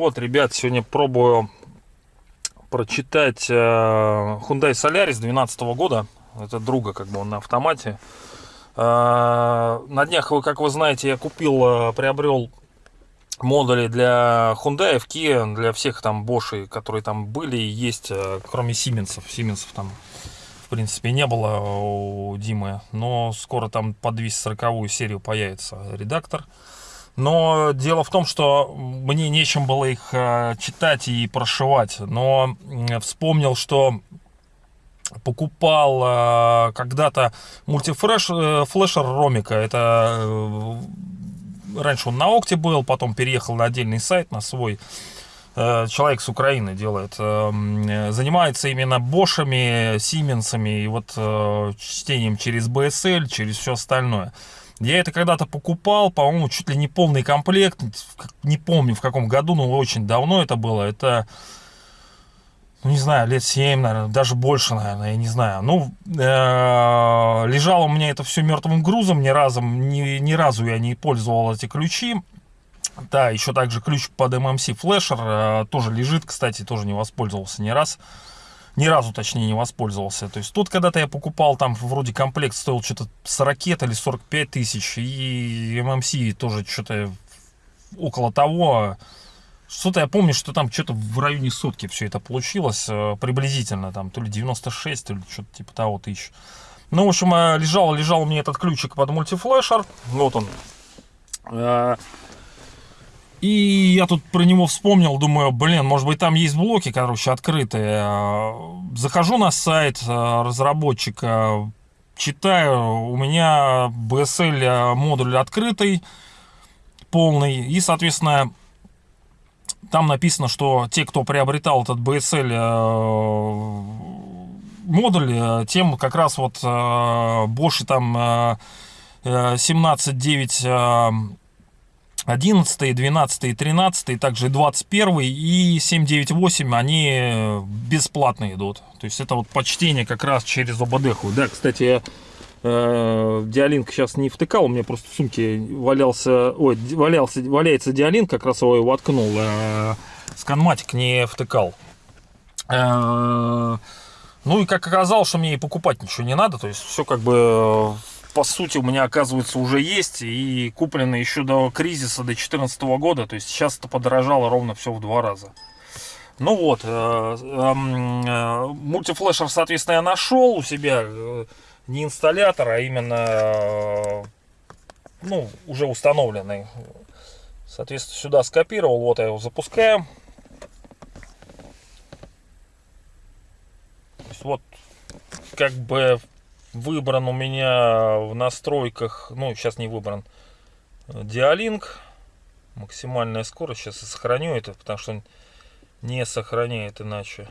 Вот, ребят, сегодня пробую прочитать э, Hyundai Solaris 2012 года. Это друга, как бы он на автомате. Э, На днях, как вы знаете, я купил, э, приобрел модули для Hyundai, Kia, для всех там Bosch, которые там были и есть, э, кроме Сименсов. Сименсов там, в принципе, не было у Димы. Но скоро там под 240 серию появится редактор. Но дело в том, что мне нечем было их э, читать и прошивать. Но вспомнил, что покупал э, когда-то мультифлеш э, флешер Ромика. Это раньше он на Окте был, потом переехал на отдельный сайт, на свой. Э, Человек с Украины делает. э, м, Занимается именно Бошами, Сименсами и вот э, чтением через BSL, через все остальное. Я это когда-то покупал, по-моему, чуть ли не полный комплект. Не помню в каком году, но очень давно это было. Это, ну не знаю, лет 7, наверное, даже больше, наверное, я не знаю. Ну, э, лежало у меня это все мертвым грузом, ни разу, ни, ни разу я не пользовал эти ключи. Да, еще также ключ под MMC флешер э, тоже лежит, кстати, тоже не воспользовался ни раз. Ни разу, точнее, не воспользовался. То есть тут когда-то я покупал, там вроде комплект стоил что-то 40 или 45 тысяч. И MMC тоже что-то около того. Что-то я помню, что там что-то в районе сотки все это получилось. э, Приблизительно там, то ли 96, то ли что-то типа того тысяч. Ну, в общем, э, лежал, лежал меня этот ключик под мультифлешер. Вот он. Э, И я тут про него вспомнил, думаю, блин, может быть там есть блоки, короче, открытые. Захожу на сайт разработчика, читаю, у меня BSL модуль открытый, полный, и, соответственно, там написано, что те, кто приобретал этот BSL э, модуль, э, тем как раз вот э, Bosch там э, э, 17.9 э, 11, 12, 13, также и 21 и 798, они бесплатно идут. То есть это вот почтение как раз через ОБД. Да, кстати, я диалинк сейчас не втыкал, у меня просто в сумке валялся, ой, валялся, валяется диалинк, как раз его и воткнул. Э, сканматик не втыкал. Э, ну и как оказалось, что мне и покупать ничего не надо, то есть все как бы э, по сути у меня оказывается уже есть и куплено еще до кризиса до 2014 года, то есть сейчас это подорожало ровно все в два раза. Ну вот, э, эм, э, мультифлешер, соответственно, я нашел у себя э, не инсталлятор, а именно э, ну, уже установленный. Соответственно, сюда скопировал, вот я его запускаю. Вот как бы выбран у меня в настройках, ну сейчас не выбран, диалинк. Максимальная скорость. Сейчас я сохраню это, потому что не сохраняет иначе.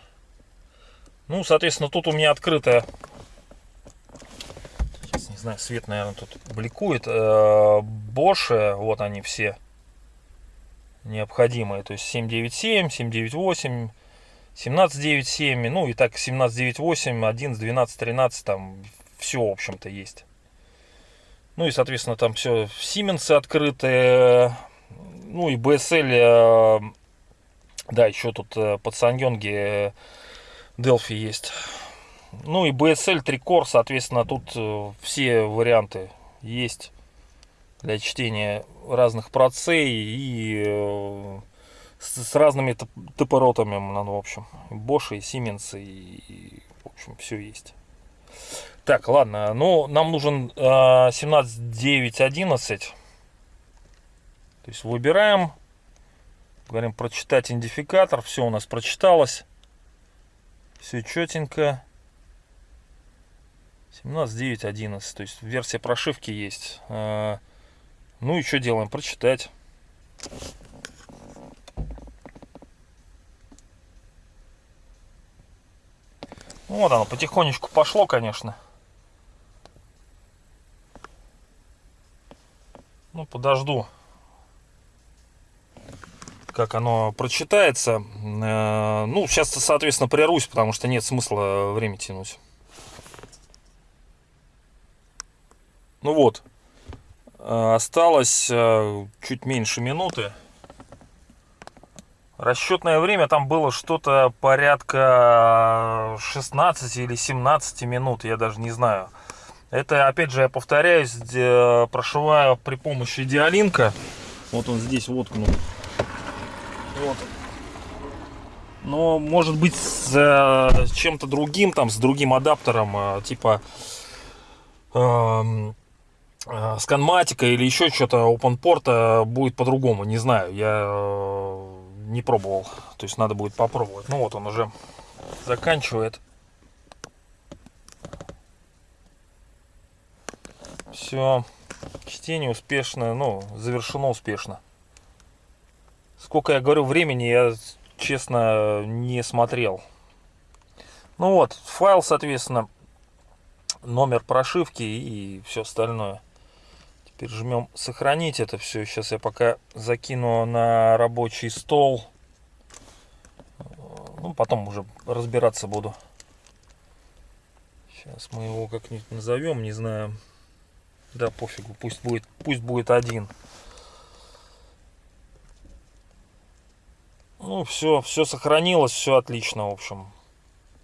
Ну, соответственно, тут у меня открытая. Знаю, свет, наверное, тут бликует. Bosch, вот они все необходимые. То есть 797, 798, 1797, ну и так 1798, 11, 12, 13, там все, в общем-то, есть. Ну и, соответственно, там все Siemens открытые, ну и BSL, э, да, еще тут э, под Сангёнге Delphi есть. Ну и BSL 3 Core, соответственно, тут э, все варианты есть для чтения разных процей и э, с, разными топ- топоротами, ну, в общем, Bosch и Siemens, и, и, в общем, все есть. Так, ладно, ну, нам нужен э, 17.9.11. То есть выбираем, говорим прочитать идентификатор, все у нас прочиталось. Все четенько. 17.9.11, то есть версия прошивки есть. Э, Ну и что делаем? Прочитать. Ну, Вот оно потихонечку пошло, конечно. Ну, подожду. как оно прочитается. Э, ну, сейчас, соответственно, прервусь, потому что нет смысла время тянуть. Ну вот, э, осталось э, чуть меньше минуты. Расчетное время там было что-то порядка 16 или 17 минут, я даже не знаю. Это, опять же, я повторяюсь, прошиваю при помощи диалинка. Вот он здесь воткнул. Вот. Но, может быть, с э, чем-то другим, там, с другим адаптером, типа э, э, сканматика или еще что-то OpenPort будет по-другому, не знаю. Я э, не пробовал. То есть надо будет попробовать. Ну вот он уже заканчивает. Все. Чтение успешно, ну, завершено успешно. Сколько я говорю времени, я честно не смотрел. Ну вот, файл, соответственно, номер прошивки и все остальное. Теперь жмем сохранить это все. Сейчас я пока закину на рабочий стол. Ну, потом уже разбираться буду. Сейчас мы его как-нибудь назовем, не знаю. Да, пофигу, пусть будет, пусть будет один. Ну, все, все сохранилось, все отлично, в общем.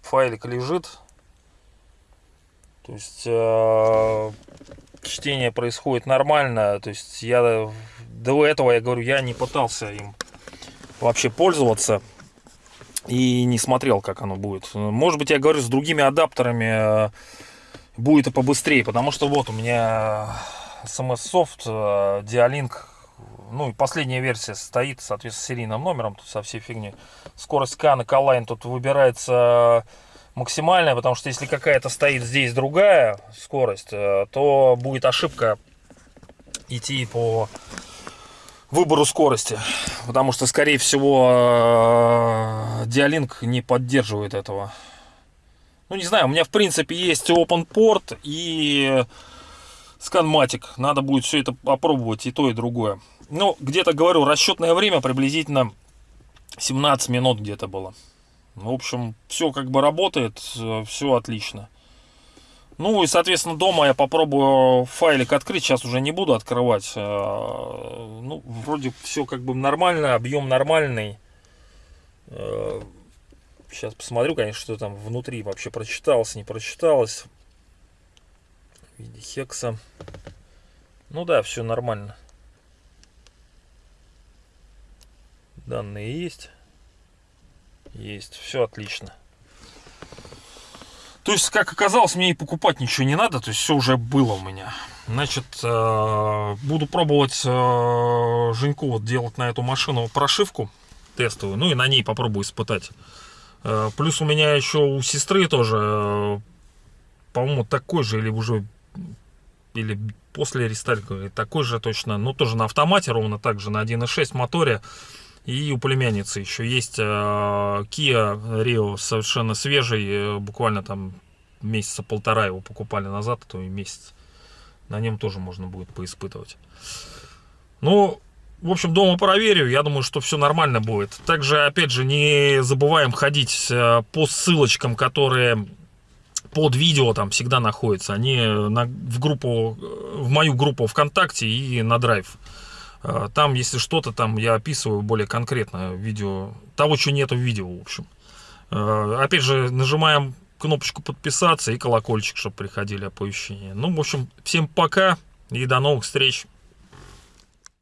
Файлик лежит. То есть э, чтение происходит нормально. То есть я до этого, я говорю, я не пытался им вообще пользоваться и не смотрел, как оно будет. Может быть, я говорю, с другими адаптерами э, будет и побыстрее, потому что вот у меня SMS Soft Dialink, ну и последняя версия стоит, соответственно, с серийным номером, тут со всей фигней. Скорость скана Colline тут выбирается максимальная, потому что если какая-то стоит здесь другая скорость, э, то будет ошибка идти по выбору скорости, потому что, скорее всего, Dialink не поддерживает этого. Ну, не знаю, у меня, в принципе, есть OpenPort и Scanmatic. Надо будет все это попробовать, и то, и другое. Ну, где-то, говорю, расчетное время приблизительно 17 минут где-то было. В общем, все как бы работает, все отлично. Ну и, соответственно, дома я попробую файлик открыть. Сейчас уже не буду открывать. Э, ну, вроде все как бы нормально, объем нормальный. Э, сейчас посмотрю, конечно, что там внутри вообще прочиталось, не прочиталось. В виде хекса. Ну да, все нормально. Данные есть. Есть, все отлично. То есть, как оказалось, мне и покупать ничего не надо, то есть все уже было у меня. Значит, э, буду пробовать э, Женьку вот делать на эту машину прошивку тестовую, ну и на ней попробую испытать. Э, плюс у меня еще у сестры тоже, по-моему, такой же, или уже, или после рестайлинга, такой же точно, ну тоже на автомате, ровно так же, на 1.6 моторе. И у племянницы еще есть э, Kia Rio совершенно свежий, э, буквально там месяца полтора его покупали назад, а то и месяц. На нем тоже можно будет поиспытывать. Ну, в общем, дома проверю, я думаю, что все нормально будет. Также, опять же, не забываем ходить э, по ссылочкам, которые под видео там всегда находятся. Они на, в группу, в мою группу ВКонтакте и на Драйв. А, там, если что-то, там я описываю более конкретно видео, того, что нету в видео, в общем. А, опять же, нажимаем кнопочку подписаться и колокольчик, чтобы приходили оповещения. Ну, в общем, всем пока и до новых встреч.